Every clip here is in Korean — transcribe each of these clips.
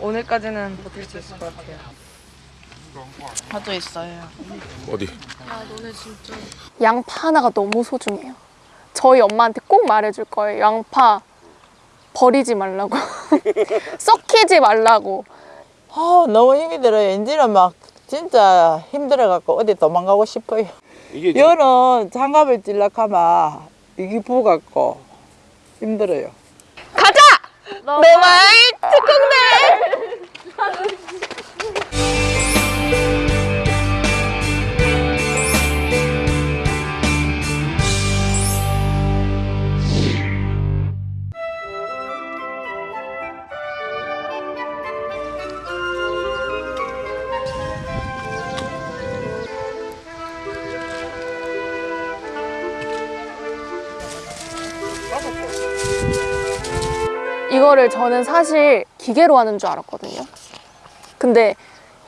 오늘까지는 버틸 수 있을 것 같아요. 저도 있어요. 어디? 양파 하나가 너무 소중해요. 저희 엄마한테 꼭 말해줄 거예요. 양파 버리지 말라고. 썩히지 말라고. 아 너무 힘이 들어요. 이제는 막 진짜 힘들어갖고 어디 도망가고 싶어요. 이게 여는 장갑을 찔락하면 이게 부갖고 힘들어요. 가자! 내말 특공대! 이거를 저는 사실 기계로 하는 줄 알았거든요. 근데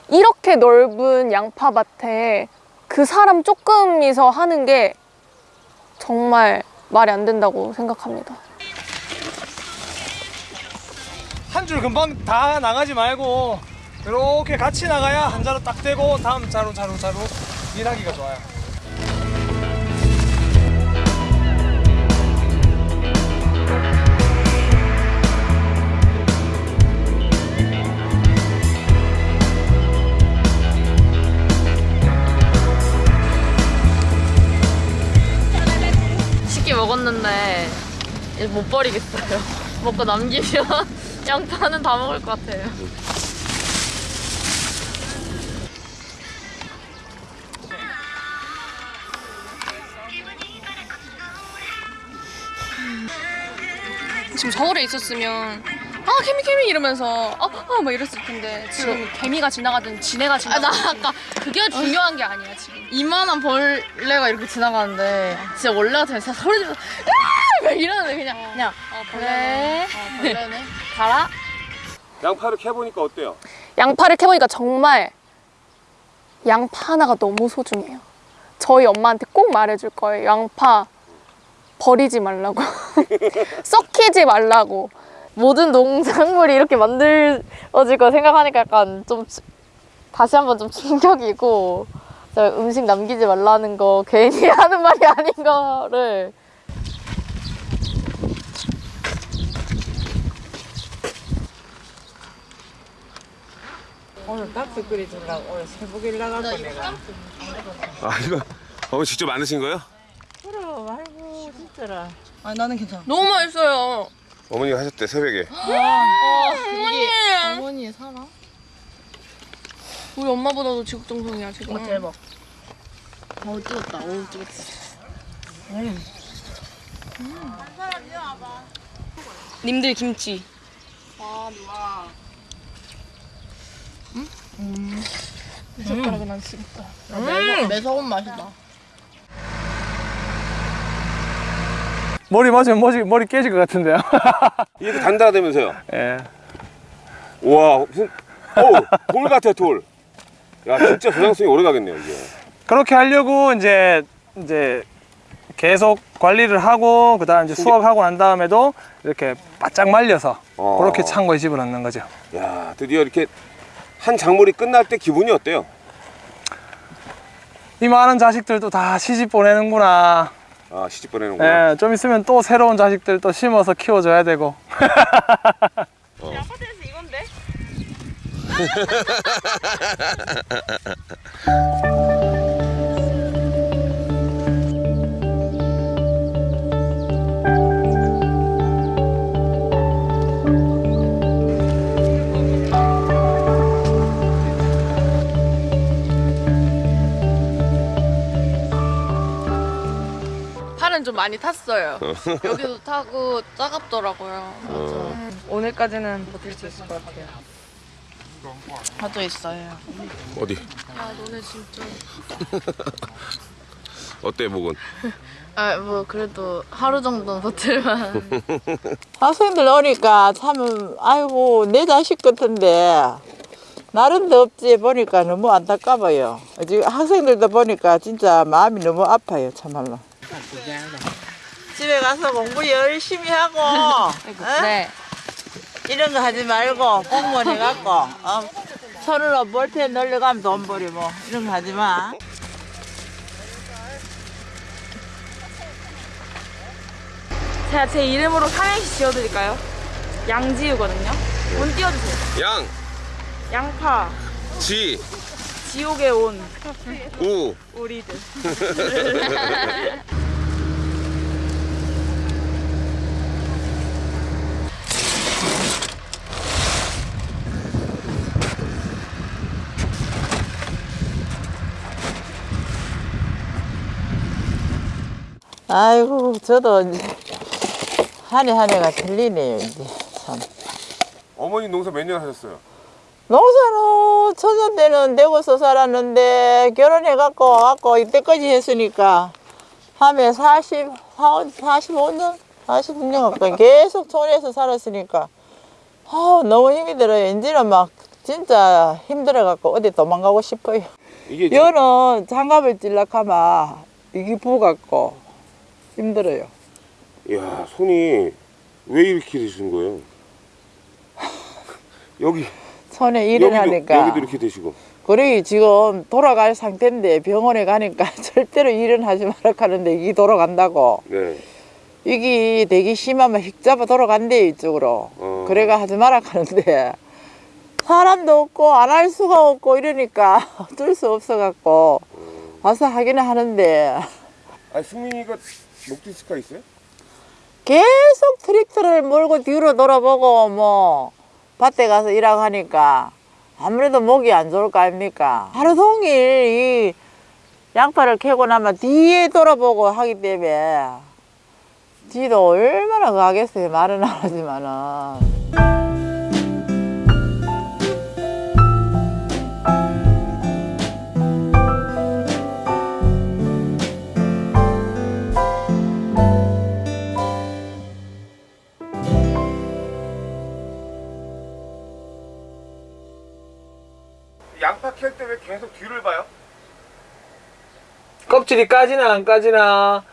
이렇게 넓은 양파밭에 그 사람 조금이서 하는 게 정말 말이 안 된다고 생각합니다. 한 줄 금방 다 나가지 말고 이렇게 같이 나가야 한 자루 딱 되고 다음 자루 자루 자루 일하기가 좋아요. 못 버리겠어요. 먹고 남기면 양파는 다 먹을 것 같아요. 지금 서울에 있었으면 아 개미 개미 이러면서 아막 이랬을 텐데 지금 개미가 지나가든 지네가 아, 지나가든 나 아까 그게 중요한 게 아니야 지금 이만한 벌레가 이렇게 지나가는데 진짜 원래 같으면 진짜 소리 지르면서 으아! 막 이러는데 그냥 그냥 어, 그래 어, 벌레네 가라 양파를 캐보니까 어때요? 양파를 캐보니까 정말 양파 하나가 너무 소중해요. 저희 엄마한테 꼭 말해줄 거예요. 양파 버리지 말라고. 썩히지 말라고. 모든 농작물이 이렇게 만들어질 거 생각하니까 약간 좀 치- 다시 한번 좀 충격이고 저 음식 남기지 말라는 거 괜히 하는 말이 아닌 거를 오늘 닭수 끓여주려고 오늘 새벽에 나가고 내가. 아 이거 어머니 직접 만드신 거예요? 그럼 아이고 진짜라. 아니 나는 괜찮아. 너무 맛있어요. 어머니가 하셨대 새벽에. 어머니. 어머니의 사랑? 우리 엄마보다도 지극정성이야 지금. 어, 대박. 어우 찍었다. 어우 찍었다. 님들 김치 젓가락은 안 쓰겠다 매서, 매서운 맛이다 머리 맞으면 머리 머리 깨질 것 같은데요. 이게 단단하다면서요? 예. 와 무슨 어돌 같아 돌. 야 진짜 저장성이 오래 가겠네요 이게. 그렇게 하려고 이제 이제 계속 관리를 하고 그 다음 이제 수확하고 난 다음에도 이렇게 바짝 말려서 어. 그렇게 창고에 집어넣는 거죠. 야 드디어 이렇게 한 작물이 끝날 때 기분이 어때요? 이 많은 자식들도 다 시집 보내는구나. 아 시집 보내는구나. 예, 좀 있으면 또 새로운 자식들 또 심어서 키워줘야 되고. 팔은 좀 많이 탔어요 여기도 타고 따갑더라고요 어. 오늘까지는 버틸 수 있을 것 같아요. 저도 있어요. 어디? 아 너네 진짜 어때 목은? 아뭐 그래도 하루 정도는 버틸만 학생들 오니까 참 아이고 내 자식 같은데 날은 덥지 보니까 너무 안타까워요. 지금 학생들도 보니까 진짜 마음이 너무 아파요 참말로. 집에 가서 공부 열심히 하고 어? 네. 이런 거 하지 말고 공무원 해갖고 어? 손으로 볼테 늘려가면 돈 벌이 뭐 이런 거 하지 마. 제가 제 이름으로 삼행시 지어드릴까요? 양지우거든요. 운 띄워주세요. 양, 양파, 지, 지옥에 온 우. 우리들. 아이고 저도 한 해 한 해가 틀리네요 이제 참. 어머니 농사 몇 년 하셨어요? 농사는 초년 때는 대구서 살았는데 결혼해갖고 와갖고 이때까지 했으니까 함에 40, 45년, 46년 가까이 계속 촌에서 살았으니까 아 너무 힘이 들어요. 이제는 막 진짜 힘들어갖고 어디 도망가고 싶어요. 이게 여는 장갑을 찔락하면 이게 부갖고 힘들어요. 야 손이 왜 이렇게 되신 거예요? 여기 손에 일을 여기도, 하니까 여기도 이렇게 되시고 그래 지금 돌아갈 상태인데 병원에 가니까 절대로 일은 하지 말라 하는데 이게 돌아간다고 네. 이게 되게 심하면 휙 잡아 돌아간대 이쪽으로 어. 그래가 하지 말라 하는데 사람도 없고 안 할 수가 없고 이러니까 어쩔 수 없어 갖고 와서 하기는 하는데 아 승민이가 목 디스크가 있어요? 계속 트랙터를 몰고 뒤로 돌아보고 뭐 밭에 가서 일하고 하니까 아무래도 목이 안 좋을 거 아닙니까 하루 종일 이 양파를 캐고 나면 뒤에 돌아보고 하기 때문에 지도 얼마나 가겠어요 말은 안 하지만은 계속 뒤를 봐요? 껍질이 까지나 안 까지나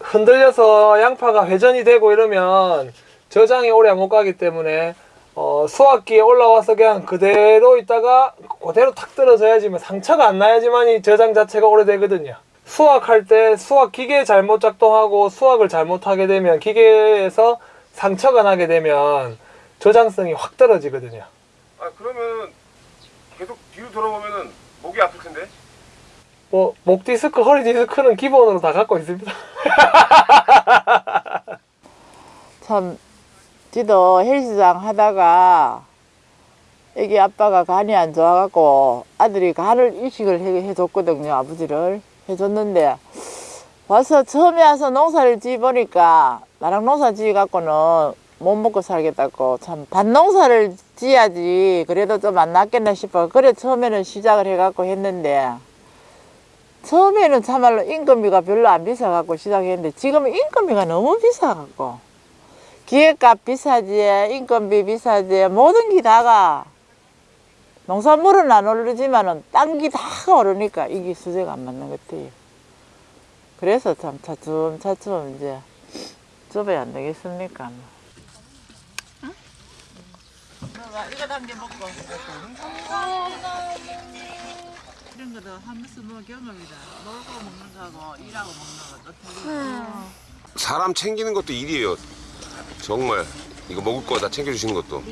흔들려서 양파가 회전이 되고 이러면 저장이 오래 못 가기 때문에 어, 수확기에 올라와서 그냥 그대로 있다가 그대로 탁 떨어져야지만 상처가 안 나야지만 이 저장 자체가 오래되거든요. 수확할 때 수확 기계 잘못 작동하고 수확을 잘못하게 되면 기계에서 상처가 나게 되면 저장성이 확 떨어지거든요. 아 그러면 계속 뒤로 돌아보면은 목이 아플 텐데. 뭐 목 디스크, 허리 디스크는 기본으로 다 갖고 있습니다. 참 지도 헬스장 하다가 애기 아빠가 간이 안 좋아갖고 아들이 간을 이식을 해, 해줬거든요 아버지를 해줬는데 와서 처음에 와서 농사를 지어보니까 나랑 농사 지어갖고는 못 먹고 살겠다고 참 밭농사를 지어야지 그래도 좀 안 낫겠나 싶어. 그래 처음에는 시작을 해갖고 했는데 처음에는 참말로 인건비가 별로 안 비싸갖고 시작했는데 지금은 인건비가 너무 비싸갖고 기획값 비싸지 인건비 비싸지 모든 게 다가 농산물은 안 오르지만은 딴 게 다가 오르니까 이게 수제가 안 맞는 것 같아요. 그래서 참 차츰차츰 이제 접어야 안 되겠습니까 뭐. 이거 담겨 먹고. 이런 것도 한 번씩 뭐 경험이다. 놀고 먹는 거하고 일하고 먹는 거또 틀리고. 사람 챙기는 것도 일이에요. 정말. 이거 먹을 거 다 챙겨주시는 것도.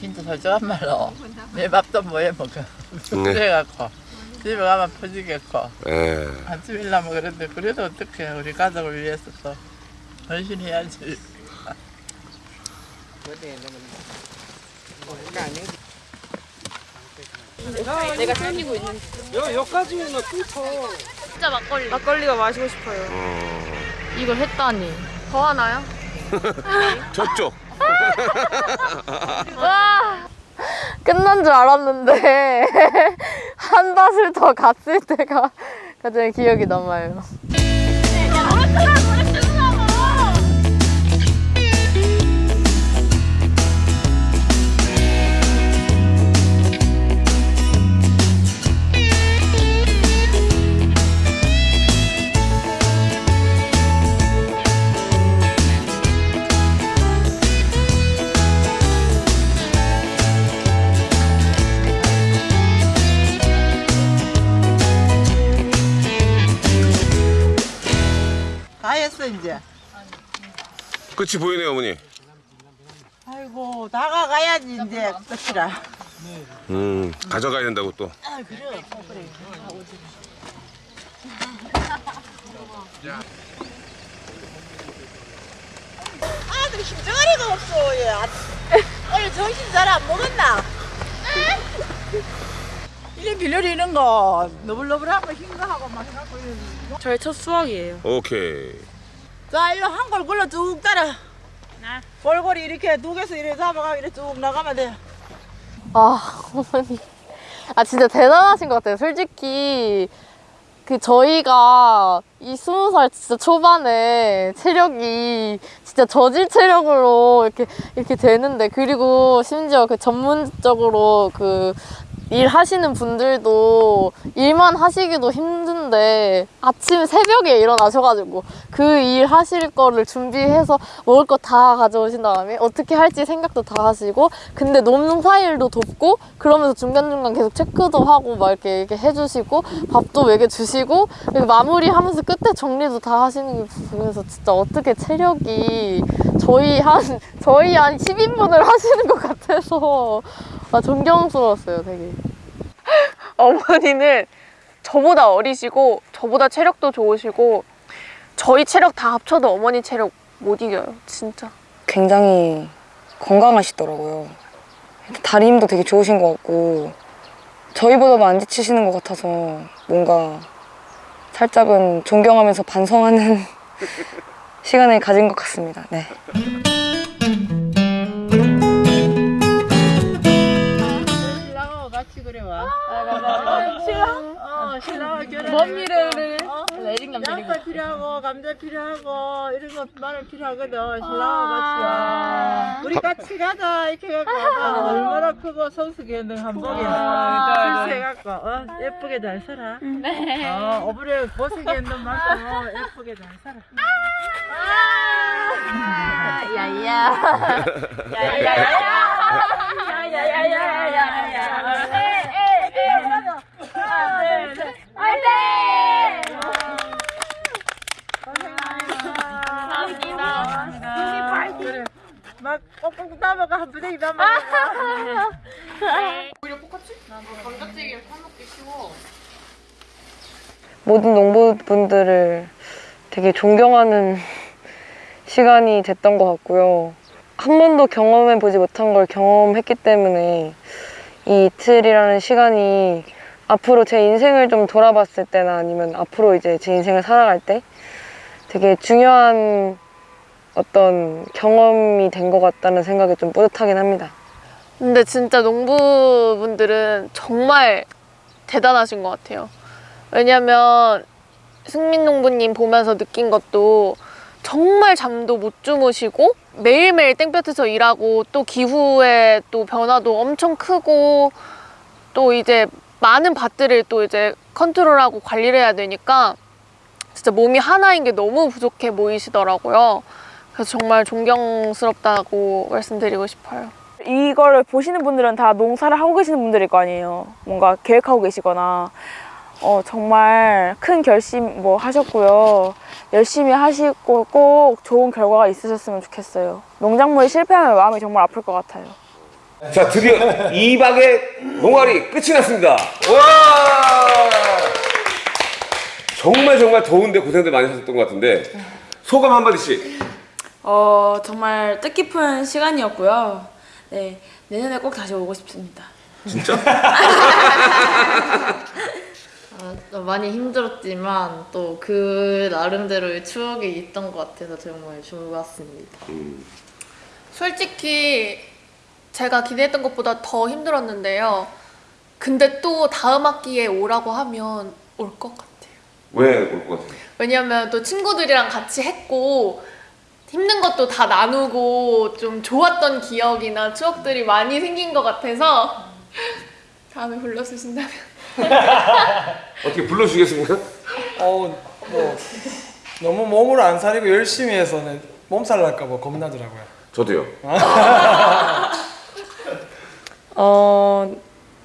진짜 솔직한 말로. 내 밥도 뭐해 먹어. 네. 그래갖고. 집에 가면 퍼지겠고. 예. 같이 일하면 그런데 그래도 어떻게 우리 가족을 위해서 또. 헌신해야지 내가 챙기고 있는. 여기까지는 진짜 막걸리. 막걸리가 마시고 싶어요. 이걸 했다니. 더 하나요? 저쪽. 와 끝난 줄 알았는데 한 밭을 더 갔을 때가 가장 기억이 남아요. 끝이 보이네요 어머니. 아이고 나가가야지 이제 끝이라. 음 가져가야 된다고 또. 아 그래 그래. 아들 힘저리가 없어 얘. 아, 오늘 정신 잘 안 먹었나? 이래 빌려리는 거 너블너블하고 흰 거하고 막 해갖고 이래. 저의 첫 수학이에요. 오케이. 자 일로 한골 굴러 쭉 따라. 골고리 이렇게 두 개서 이렇게 잡아가 이렇게 쭉 나가면 돼. 아, 어머니. 아, 진짜 대단하신 것 같아요. 솔직히, 그, 저희가 이 스무 살 진짜 초반에 체력이 진짜 저질 체력으로 이렇게, 이렇게 되는데, 그리고 심지어 그 전문적으로 그, 일 하시는 분들도 일만 하시기도 힘든데 아침 새벽에 일어나셔가지고 그 일 하실 거를 준비해서 먹을 거 다 가져오신 다음에 어떻게 할지 생각도 다 하시고 근데 농사일도 돕고 그러면서 중간중간 계속 체크도 하고 막 이렇게, 이렇게 해주시고 밥도 먹여주시고 그리고 마무리하면서 끝에 정리도 다 하시는 게 보면서 진짜 어떻게 체력이 저희 한 저희 한 10인분을 하시는 것 같아서 아, 존경스러웠어요 되게 어머니는 저보다 어리시고 저보다 체력도 좋으시고 저희 체력 다 합쳐도 어머니 체력 못 이겨요 진짜 굉장히 건강하시더라고요. 다리 힘도 되게 좋으신 것 같고 저희보다도 안 지치시는 것 같아서 뭔가 살짝은 존경하면서 반성하는 시간을 가진 것 같습니다. 네. 같이 그래 와. 신랑? 어, 신랑하고 결혼. 뭔 미래를? 어? 양파 필요하고 감자 필요하고 이런 거 마늘 필요하거든. 신랑하고 같이 와. 우리 같이 가자 이렇게 갖고 와. 얼마나 크고 성숙했는 한복이 실수해갖고 어, 예쁘게 잘 살아. 네. 어, 어부를 고생했는 만큼 예쁘게 잘 살아. 아, 야야. 그래. 막 꼭꼭 따먹어. 한 부대기 따먹어. 모든 농부분들을 되게 존경하는 시간이 됐던 것 같고요. 한 번도 경험해 보지 못한 걸 경험했기 때문에 이 이틀이라는 시간이 앞으로 제 인생을 좀 돌아봤을 때나 아니면 앞으로 이제 제 인생을 살아갈 때 되게 중요한 어떤 경험이 된 것 같다는 생각이 좀 뿌듯하긴 합니다. 근데 진짜 농부분들은 정말 대단하신 것 같아요. 왜냐면 승민 농부님 보면서 느낀 것도 정말 잠도 못 주무시고 매일매일 땡볕에서 일하고 또 기후의 또 변화도 엄청 크고 또 이제 많은 밭들을 또 이제 컨트롤하고 관리를 해야 되니까 진짜 몸이 하나인 게 너무 부족해 보이시더라고요. 그래서 정말 존경스럽다고 말씀드리고 싶어요. 이거를 보시는 분들은 다 농사를 하고 계시는 분들일 거 아니에요. 뭔가 계획하고 계시거나 어, 정말 큰 결심 뭐 하셨고요. 열심히 하시고 꼭 좋은 결과가 있으셨으면 좋겠어요. 농작물이 실패하면 마음이 정말 아플 것 같아요. 자 드디어 2박의 농활이 끝이 났습니다. 와! 정말 정말 더운데 고생들 많이 하셨던 것 같은데 소감 한마디씩. 어 정말 뜻깊은 시간이었고요. 네 내년에 꼭 다시 오고 싶습니다. 진짜? 아, 많이 힘들었지만 또 그 나름대로의 추억이 있던 것 같아서 정말 좋았습니다. 솔직히 제가 기대했던 것보다 더 힘들었는데요. 근데 또 다음 학기에 오라고 하면 올 것 같아요. 왜 올 것 같아요? 왜냐면 또 친구들이랑 같이 했고 힘든 것도 다 나누고 좀 좋았던 기억이나 추억들이 많이 생긴 것 같아서 다음에 불러주신다면 어떻게 불러주겠습니까? 어, 뭐 너무 몸을 안 사리고 열심히 해서는 몸살 날까 봐 겁나더라고요. 저도요. 어,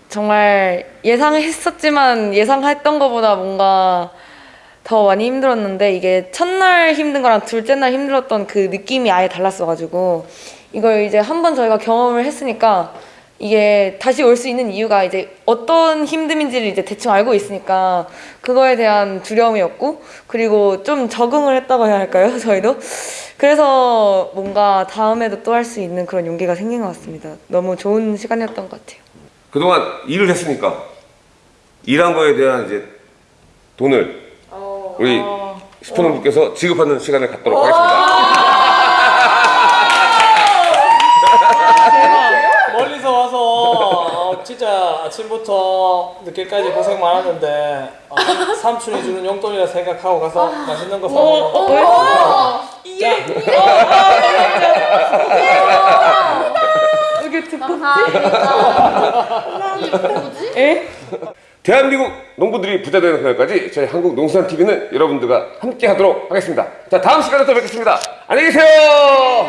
정말 예상했었지만 예상했던 것보다 뭔가 더 많이 힘들었는데 이게 첫날 힘든 거랑 둘째 날 힘들었던 그 느낌이 아예 달랐어가지고 이걸 이제 한 번 저희가 경험을 했으니까 이게 다시 올 수 있는 이유가 이제 어떤 힘듦인지를 이제 대충 알고 있으니까 그거에 대한 두려움이었고 그리고 좀 적응을 했다고 해야 할까요 저희도? 그래서 뭔가 다음에도 또 할 수 있는 그런 용기가 생긴 것 같습니다. 너무 좋은 시간이었던 것 같아요. 그동안 일을 했으니까 일한 거에 대한 이제 돈을 우리 슈퍼농부께서 지급하는 시간을 갖도록 하겠습니다. 멀리서 와서 어, 진짜 아침부터 늦게까지 고생 많았는데 어, 삼촌이 주는 용돈이라 생각하고 가서 맛있는 거 사먹어. 대한민국 농부들이 부자 되는 그날까지 저희 한국 농수산 TV는 여러분들과 함께 하도록 하겠습니다. 자 다음 시간에 또 뵙겠습니다. 안녕히 계세요.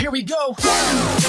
Here we go.